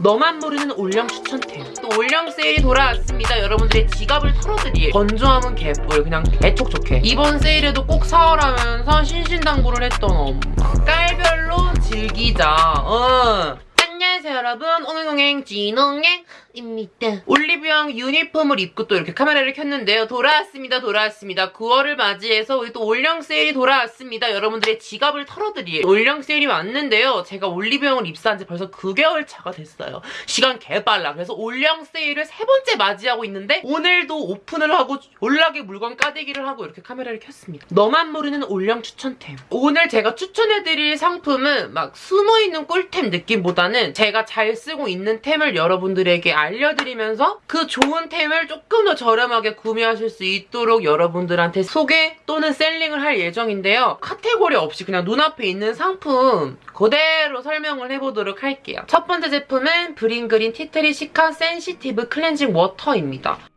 너만 모르는 올영 추천템. 또 올영 세일이 돌아왔습니다. 여러분들의 지갑을 털어드릴 건조함은 개뿔 그냥 개촉촉해 이번 세일에도 꼭 사오라면서 신신당부를 했던 엄마. 깔별로 즐기자. 어. 안녕하세요 여러분. 오늘동행 진홍행입니다. 올리브영 유니폼을 입고 또 이렇게 카메라를 켰는데요. 돌아왔습니다 돌아왔습니다. 9월을 맞이해서 우리 또 올영 세일이 돌아왔습니다. 여러분들의 지갑을 털어드릴 올영 세일이 왔는데요. 제가 올리브영을 입사한 지 벌써 9개월 차가 됐어요. 시간 개빨라. 그래서 올영 세일을 세 번째 맞이하고 있는데 오늘도 오픈을 하고 졸라게 물건 까대기를 하고 이렇게 카메라를 켰습니다. 너만 모르는 올영 추천템. 오늘 제가 추천해드릴 상품은 막 숨어있는 꿀템 느낌보다는 제가 잘 쓰고 있는 템을 여러분들에게 알려드리면서 그 좋은 템을 조금 더 저렴하게 구매하실 수 있도록 여러분들한테 소개 또는 selling을 할 예정인데요. 카테고리 없이 그냥 눈앞에 있는 상품 그대로 설명을 해보도록 할게요. 첫 번째 제품은 브링그린 티트리 시카 센시티브 클렌징 워터입니다.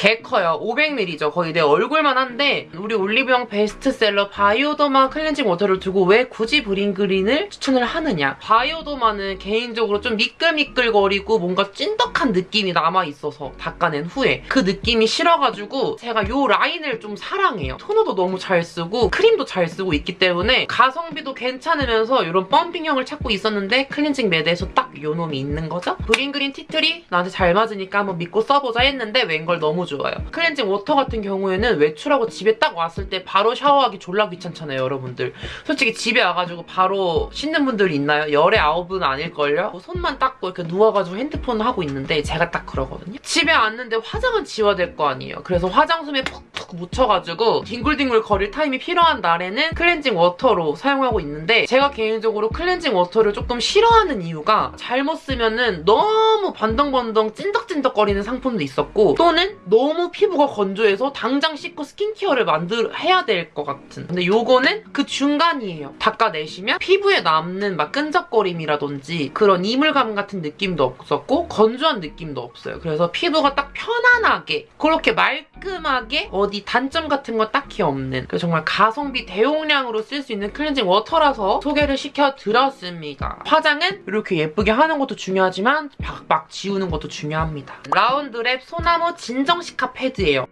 개 커요. 500ml죠. 거의 내 얼굴만 한데 우리 올리브영 베스트셀러 바이오더마 클렌징 워터를 두고 왜 굳이 브링그린을 추천을 하느냐. 바이오더마는 개인적으로 좀 미끌미끌거리고 뭔가 찐덕한 느낌이 남아있어서 닦아낸 후에 그 느낌이 싫어가지고 제가 이 라인을 좀 사랑해요. 토너도 너무 잘 쓰고 크림도 잘 쓰고 있기 때문에 가성비도 괜찮으면서 이런 펌핑형을 찾고 있었는데 클렌징 매대에서 딱 요 놈이 있는 거죠. 브링그린 티트리 나한테 잘 맞으니까 한번 믿고 써보자 했는데 웬걸 너무 좋아요. 클렌징 워터 같은 경우에는 외출하고 집에 딱 왔을 때 바로 샤워하기 졸라 귀찮잖아요, 여러분들. 솔직히 집에 와가지고 바로 씻는 분들 있나요? 열의 아홉은 아닐걸요? 뭐 손만 닦고 이렇게 누워가지고 핸드폰 하고 있는데 제가 딱 그러거든요. 집에 왔는데 화장은 지워야 될거 아니에요. 그래서 화장솜에 푹푹 묻혀가지고 뒹굴뒹굴 거릴 타임이 필요한 날에는 클렌징 워터로 사용하고 있는데 제가 개인적으로 클렌징 워터를 조금 싫어하는 이유가 잘못 쓰면은 너무 번들번들 찐덕찐덕거리는 상품도 있었고 또는 너무 피부가 건조해서 당장 씻고 스킨케어를 만들 해야 될 것 같은. 근데 요거는 그 중간이에요. 닦아내시면 피부에 남는 막 끈적거림이라든지 그런 이물감 같은 느낌도 없었고 건조한 느낌도 없어요. 그래서 피부가 딱 편안하게 그렇게 말끔하게 어디 단점 같은 거 딱히 없는 그래서 정말 가성비 대용량으로 쓸 수 있는 클렌징 워터라서 소개를 시켜드렸습니다 화장은 이렇게 예쁘게 하는 것도 중요하지만 박박 지우는 것도 중요합니다 라운드랩 소나무 진정시카 패드예요.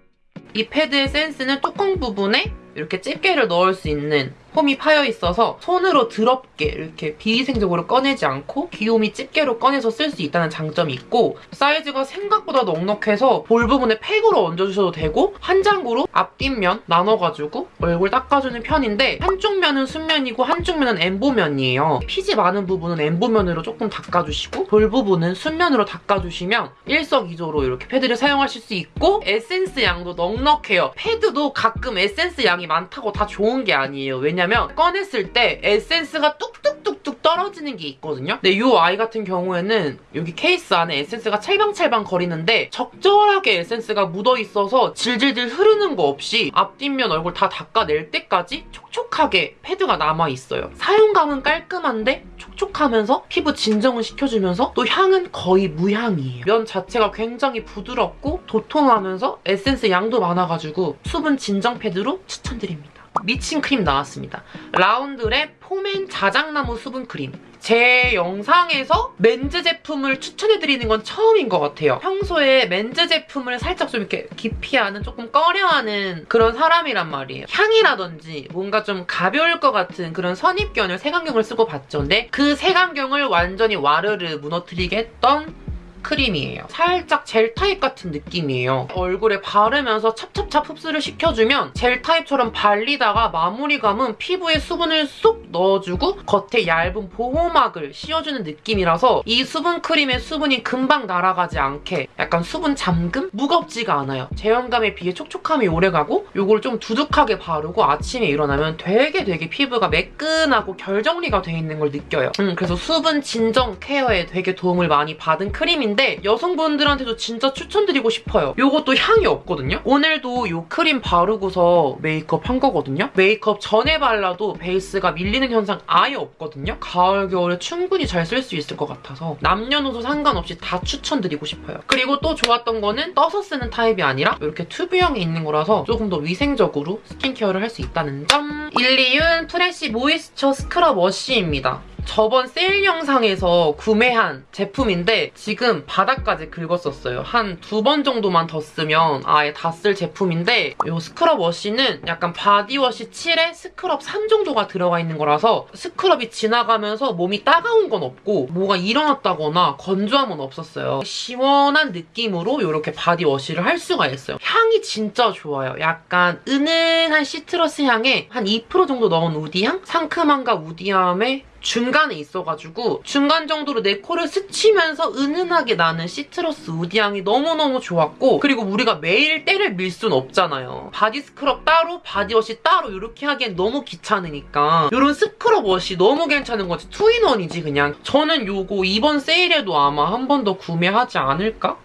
이 패드의 센스는 뚜껑 부분에 이렇게 집게를 넣을 수 있는 홈이 파여 있어서 손으로 더럽게 이렇게 비위생적으로 꺼내지 않고 귀요미 집게로 꺼내서 쓸 수 있다는 장점이 있고 사이즈가 생각보다 넉넉해서 볼 부분에 팩으로 얹어주셔도 되고 한 장으로 앞뒷면 나눠가지고 얼굴 닦아주는 편인데 한쪽 면은 순면이고 한쪽 면은 엠보면이에요. 피지 많은 부분은 엠보면으로 조금 닦아주시고 볼 부분은 순면으로 닦아주시면 일석이조로 이렇게 패드를 사용하실 수 있고 에센스 양도 넉넉해요. 패드도 가끔 에센스 양이 많다고 다 좋은 게 아니에요. 왜냐면 꺼냈을 때 에센스가 뚝뚝 뚝뚝 떨어지는 게 있거든요. 근데 이 아이 같은 경우에는 여기 케이스 안에 에센스가 찰방찰방 거리는데 적절하게 에센스가 묻어있어서 질질질 흐르는 거 없이 앞뒷면 얼굴 다 닦아낼 때까지 촉촉하게 패드가 남아있어요. 사용감은 깔끔한데 촉촉하면서 피부 진정을 시켜주면서 또 향은 거의 무향이에요. 면 자체가 굉장히 부드럽고 도톰하면서 에센스 양도 많아가지고 수분 진정 패드로 추천드립니다. 미친 크림 나왔습니다. 라운드랩 포맨 자작나무 수분 크림. 제 영상에서 men's 제품을 추천해드리는 건 처음인 것 같아요. 평소에 men's 제품을 살짝 좀 이렇게 기피하는 조금 꺼려하는 그런 사람이란 말이에요. 향이라든지 뭔가 좀 가벼울 것 같은 그런 선입견을 색안경을 쓰고 봤죠. 근데 그 색안경을 완전히 와르르 무너뜨리게 했던 크림이에요. 살짝 젤 타입 같은 느낌이에요. 얼굴에 바르면서 찹찹찹 흡수를 시켜주면 젤 타입처럼 발리다가 마무리감은 피부에 수분을 쏙 넣어주고 겉에 얇은 보호막을 씌워주는 느낌이라서 이 수분 크림의 수분이 금방 날아가지 않게 약간 수분 잠금? 무겁지가 않아요. 제형감에 비해 촉촉함이 오래가고 이걸 좀 두둑하게 바르고 아침에 일어나면 되게 되게 피부가 매끈하고 결 정리가 돼 있는 걸 느껴요. 음, 그래서 수분 진정 케어에 되게 도움을 많이 받은 크림인데 크림인데 여성분들한테도 진짜 추천드리고 싶어요. 이것도 향이 없거든요. 오늘도 이 크림 바르고서 메이크업 한 거거든요. 메이크업 전에 발라도 베이스가 밀리는 현상 아예 없거든요. 가을, 겨울에 충분히 잘 쓸 수 있을 것 같아서 남녀노소 상관없이 다 추천드리고 싶어요. 그리고 또 좋았던 거는 떠서 쓰는 타입이 아니라 이렇게 튜브형이 있는 거라서 조금 더 위생적으로 스킨케어를 할 수 있다는 점. 일리윤 프레쉬 모이스처 스크럽 워시입니다. 저번 세일 영상에서 구매한 제품인데 지금 바닥까지 긁었었어요. 한 두 번 정도만 더 쓰면 아예 다 쓸 제품인데 이 스크럽 워시는 약간 바디워시 7에 스크럽 3 정도가 들어가 있는 거라서 스크럽이 지나가면서 몸이 따가운 건 없고 뭐가 일어났다거나 건조함은 없었어요. 시원한 느낌으로 이렇게 바디워시를 할 수가 있어요. 향이 진짜 좋아요. 약간 은은한 시트러스 향에 한 2% 정도 넣은 우디향? 상큼함과 우디함에 중간에 있어가지고 중간 정도로 내 코를 스치면서 은은하게 나는 시트러스 우디향이 너무너무 좋았고 그리고 우리가 매일 때를 밀 순 없잖아요. 바디 스크럽 따로 바디워시 따로 이렇게 하기엔 너무 귀찮으니까 이런 스크럽 워시 너무 괜찮은 거지 two in one이지 그냥 저는 요거 이번 세일에도 아마 한 번 더 구매하지 않을까?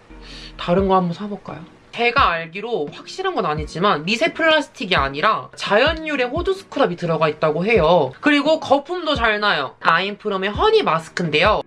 다른 거 한번 사볼까요? 제가 알기로 확실한 건 아니지만 미세 플라스틱이 아니라 자연유래 호두 스크럽이 들어가 있다고 해요. 그리고 거품도 잘 나요. 아임프롬의 허니 마스크인데요.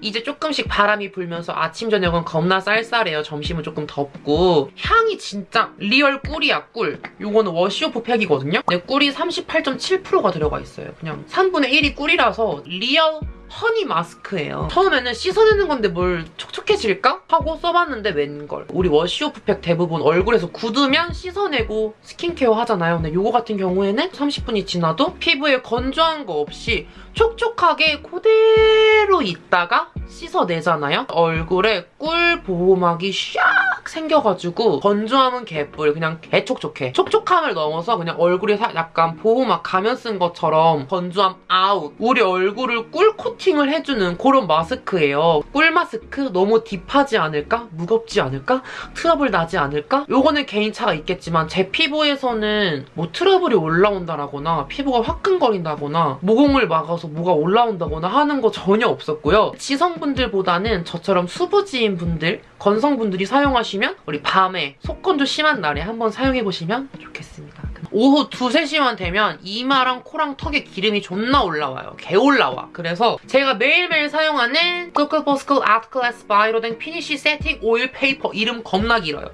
이제 조금씩 바람이 불면서 아침 저녁은 겁나 쌀쌀해요. 점심은 조금 덥고 향이 진짜 real 꿀이야 꿀. 요거는 wash-off 팩이거든요. 네 꿀이 38.7%가 들어가 있어요. 그냥 3분의 1이 꿀이라서 real 허니 마스크예요. 처음에는 씻어내는 건데 뭘 촉촉해질까? 하고 써봤는데 웬걸. 우리 wash-off 팩 대부분 얼굴에서 굳으면 씻어내고 스킨케어 하잖아요. 근데 요거 같은 경우에는 30분이 지나도 피부에 건조한 거 없이 촉촉하게 그대로 있다가 씻어내잖아요. 얼굴에 꿀 보호막이 샥 생겨가지고 건조함은 개뿔 그냥 개촉촉해. 촉촉함을 넘어서 그냥 얼굴에 약간 보호막 가면 쓴 것처럼 건조함 아웃. 우리 얼굴을 꿀 코팅을 해주는 그런 마스크예요. 꿀 마스크 너무 deep하지 않을까? 무겁지 않을까? 트러블 나지 않을까? 요거는 개인차가 있겠지만 제 피부에서는 뭐 트러블이 올라온다거나 피부가 화끈거린다거나 모공을 막아서 뭐가 올라온다거나 하는 거 전혀 없었고요. 지성분들보다는 저처럼 수부지인 분들, 건성분들이 사용하시면 우리 밤에 속건조 심한 날에 한번 사용해보시면 좋겠습니다. 오후 2, 3시만 되면 이마랑 코랑 턱에 기름이 존나 올라와요. 개 올라와. 그래서 제가 매일매일 사용하는 투쿨포스쿨 아트클래스 바이로댕 피니쉬 세팅 오일 페이퍼 이름 겁나 길어요.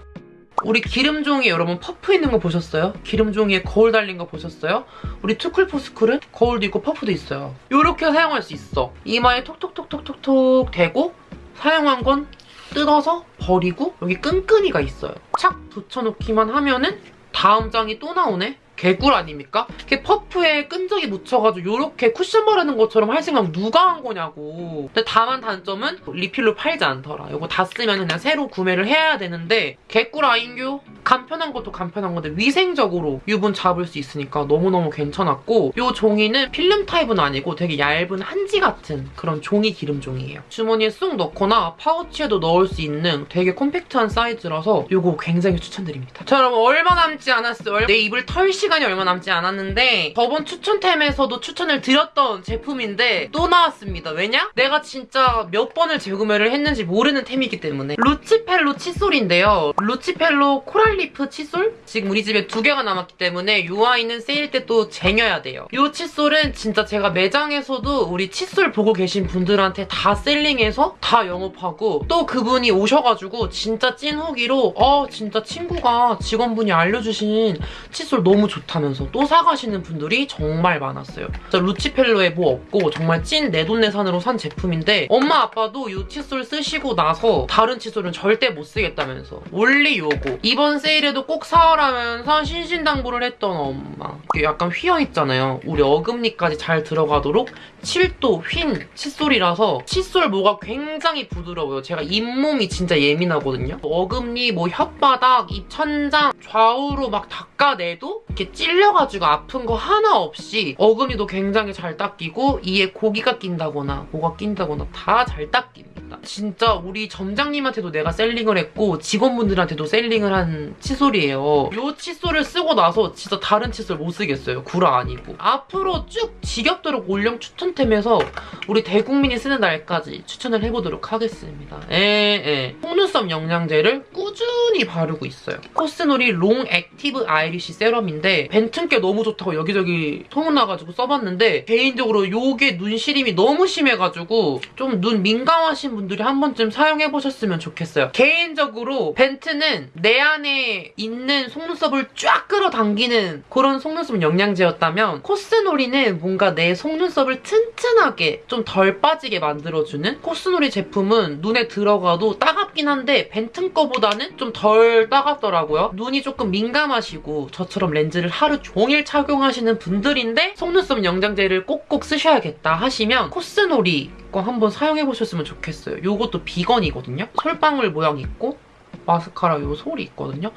우리 기름종이 여러분 퍼프 있는 거 보셨어요? 기름종이에 거울 달린 거 보셨어요? 우리 투쿨포스쿨은 거울도 있고 퍼프도 있어요. 이렇게 사용할 수 있어. 이마에 톡톡톡톡톡톡 대고 사용한 건 뜯어서 버리고 여기 끈끈이가 있어요. 착 붙여놓기만 하면은 다음 장이 또 나오네? 개꿀 아닙니까? 이렇게 퍼프에 끈적이 묻혀가지고 이렇게 쿠션 바르는 것처럼 할 생각 누가 한 거냐고. 근데 다만 단점은 리필로 팔지 않더라. 이거 다 쓰면 그냥 새로 구매를 해야 되는데 개꿀 아인교? 간편한 것도 간편한 건데 위생적으로 유분 잡을 수 있으니까 너무너무 괜찮았고 이 종이는 필름 타입은 아니고 되게 얇은 한지 같은 그런 종이 기름 종이에요. 주머니에 쏙 넣거나 파우치에도 넣을 수 있는 되게 콤팩트한 사이즈라서 이거 굉장히 추천드립니다. 자 여러분 얼마 남지 않았어요. 내 입을 털 시간이 얼마 남지 않았는데 저번 추천템에서도 추천을 드렸던 제품인데 또 나왔습니다. 왜냐? 내가 진짜 몇 번을 재구매를 했는지 모르는 템이기 때문에 루치펠로 칫솔인데요. 루치펠로 코랄리프 칫솔? 지금 우리 집에 두 개가 남았기 때문에 이 아이는 세일 때 또 쟁여야 돼요. 이 칫솔은 진짜 제가 매장에서도 우리 칫솔 보고 계신 분들한테 다 selling해서 다 영업하고 또 그분이 오셔가지고 진짜 찐 후기로 어 진짜 친구가 직원분이 알려주신 칫솔 너무 좋다면서 또 사가시는 분들이 정말 많았어요. 진짜 루치펠로에 뭐 없고 정말 찐 내돈내산으로 산 제품인데 엄마 아빠도 이 칫솔 쓰시고 나서 다른 칫솔은 절대 못 쓰겠다면서 원리 요거 이번 세일 에도 꼭 사오라면서 신신당부를 했던 엄마 이게 약간 휘어있잖아요. 우리 어금니까지 잘 들어가도록 7도 휜 칫솔이라서 칫솔 모가 굉장히 부드러워요. 제가 잇몸이 진짜 예민하거든요. 어금니, 뭐 혓바닥, 입 천장 좌우로 막 닦아내도 이렇게 찔려가지고 아픈 거 하나 없이 어금니도 굉장히 잘 닦이고 이에 고기가 낀다거나 뭐가 낀다거나 다 잘 닦 입니다. 진짜 우리 점장님한테도 내가 셀링을 했고 직원분들한테도 셀링을 한 칫솔이에요. 이 칫솔을 쓰고 나서 진짜 다른 칫솔 못 쓰겠어요. 구라 아니고. 앞으로 쭉 지겹도록 올영 추천템에서 우리 대국민이 쓰는 날까지 추천을 해보도록 하겠습니다. 에에 속눈썹 영양제를 꾸준히 바르고 있어요. 코스노리 롱 액티브 아이래쉬 세럼인데 벤튼 게 너무 좋다고 여기저기 소문나가지고 써봤는데 개인적으로 요게 눈 시림이 너무 심해가지고 좀 눈 민감하신 분들이 한 번쯤 사용해보셨으면 좋겠어요. 개인적으로 벤튼은 내 안에 있는 속눈썹을 쫙 끌어당기는 그런 속눈썹 영양제였다면 코스노리는 뭔가 내 속눈썹을 튼튼하게 좀 덜 빠지게 만들어주는 코스노리 제품은 눈에 들어가도 따갑긴 한데 벤튼 거보다는 좀 덜 따갑더라고요. 눈이 조금 민감하시고 저처럼 렌즈를 하루 종일 착용하시는 분들인데 속눈썹 영양제를 꼭꼭 쓰셔야겠다 하시면 코스놀이 거 한번 사용해보셨으면 좋겠어요. 이것도 비건이거든요. 솔방울 모양 있고 마스카라 요 솔이 있거든요.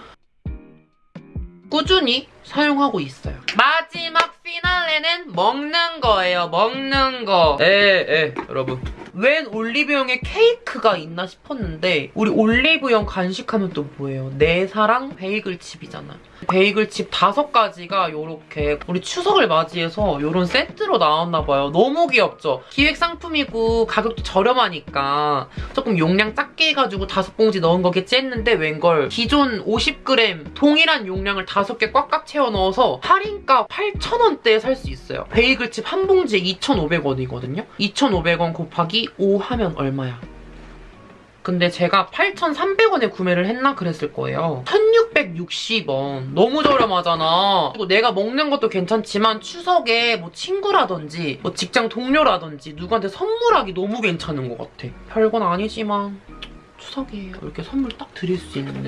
꾸준히 사용하고 있어요. 마지막 피날레는 먹는 거예요. 먹는 거. 에, 에, 여러분. 웬 올리브영에 케이크가 있나 싶었는데 우리 올리브영 간식하면 또 뭐예요? 내 사랑 베이글칩이잖아. 베이글칩 다섯 가지가 이렇게 우리 추석을 맞이해서 이런 세트로 나왔나 봐요. 너무 귀엽죠? 기획 상품이고 가격도 저렴하니까 조금 용량 작게 해가지고 다섯 봉지 넣은 거겠지 했는데 웬걸 기존 50g 동일한 용량을 다섯 개 꽉꽉 채워 넣어서 할인가 8,000원대에 살 수 있어요. 베이글칩 한 봉지에 2,500원이거든요. 2,500원 곱하기 5 하면 얼마야? 근데 제가 8,300원에 구매를 했나 그랬을 거예요. 1,660원. 너무 저렴하잖아. 그리고 내가 먹는 것도 괜찮지만 추석에 뭐 친구라든지 뭐 직장 동료라든지 누구한테 선물하기 너무 괜찮은 것 같아. 별건 아니지만 추석이에요. 이렇게 선물 딱 드릴 수 있는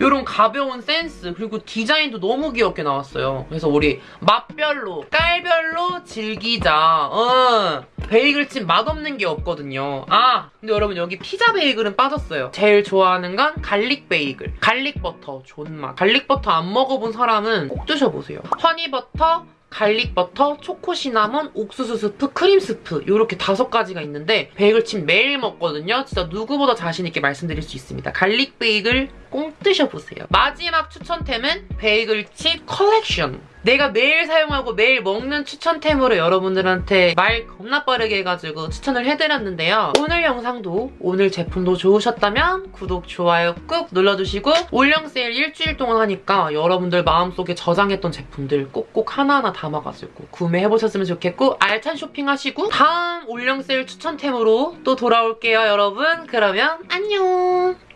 이런 가벼운 센스 그리고 디자인도 너무 귀엽게 나왔어요. 그래서 우리 맛별로 깔별로 즐기자. 어. 베이글칩 맛없는 게 없거든요. 아 근데 여러분 여기 피자 베이글은 빠졌어요. 제일 좋아하는 건 갈릭 베이글. 갈릭 버터 존맛. 갈릭 버터 안 먹어본 사람은 꼭 드셔보세요. 허니버터 갈릭 버터, 초코 시나몬, 옥수수 스프, 크림 스프 이렇게 다섯 가지가 있는데 베이글칩 매일 먹거든요. 진짜 누구보다 자신 있게 말씀드릴 수 있습니다. 갈릭 베이글 꼭 드셔보세요. 마지막 추천템은 베이글칩 컬렉션. 내가 매일 사용하고 매일 먹는 추천템으로 여러분들한테 말 겁나 빠르게 해가지고 추천을 해드렸는데요. 오늘 영상도 오늘 제품도 좋으셨다면 구독, 좋아요 꾹 눌러주시고 올영 세일 일주일 동안 하니까 여러분들 마음속에 저장했던 제품들 꼭꼭 하나하나 담아가지고 구매해보셨으면 좋겠고 알찬 쇼핑하시고 다음 올영 세일 추천템으로 또 돌아올게요 여러분. 그러면 안녕!